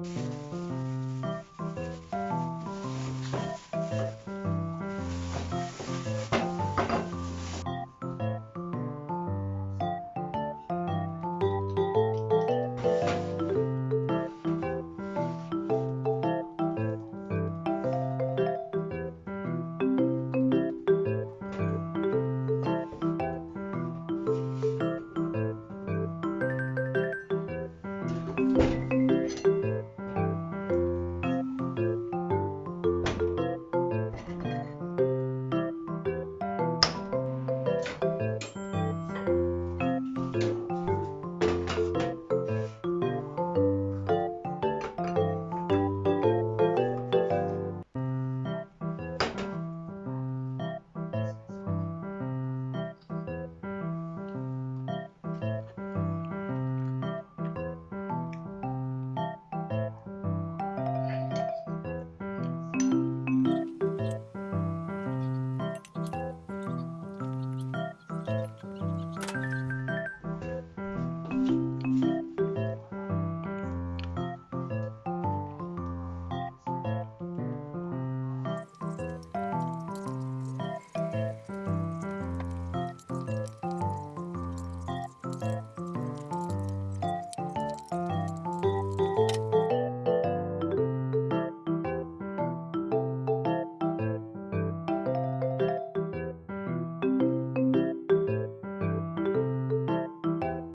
Mm-hmm.